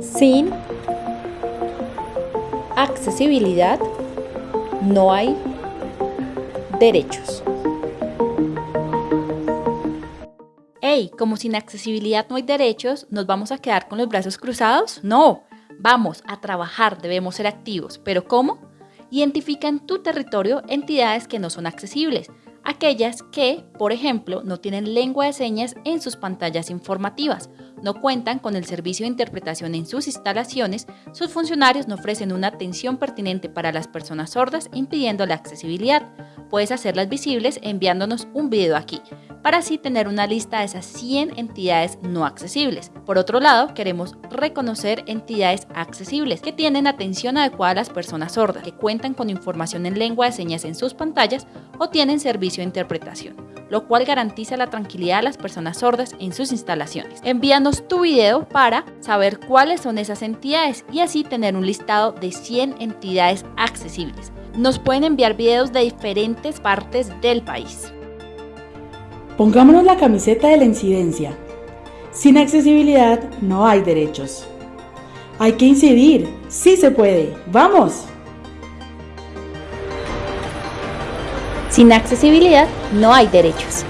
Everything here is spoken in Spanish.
Sin accesibilidad no hay derechos. Hey, como sin accesibilidad no hay derechos, ¿nos vamos a quedar con los brazos cruzados? No, vamos a trabajar, debemos ser activos. ¿Pero cómo? Identifica en tu territorio entidades que no son accesibles, aquellas que, por ejemplo, no tienen lengua de señas en sus pantallas informativas, no cuentan con el servicio de interpretación en sus instalaciones, sus funcionarios no ofrecen una atención pertinente para las personas sordas impidiendo la accesibilidad. Puedes hacerlas visibles enviándonos un video aquí para así tener una lista de esas 100 entidades no accesibles. Por otro lado, queremos reconocer entidades accesibles que tienen atención adecuada a las personas sordas, que cuentan con información en lengua de señas en sus pantallas o tienen servicio de interpretación, lo cual garantiza la tranquilidad a las personas sordas en sus instalaciones. Envíanos tu video para saber cuáles son esas entidades y así tener un listado de 100 entidades accesibles. Nos pueden enviar videos de diferentes partes del país. Pongámonos la camiseta de la incidencia. Sin accesibilidad no hay derechos. Hay que incidir, sí se puede, ¡vamos! Sin accesibilidad no hay derechos.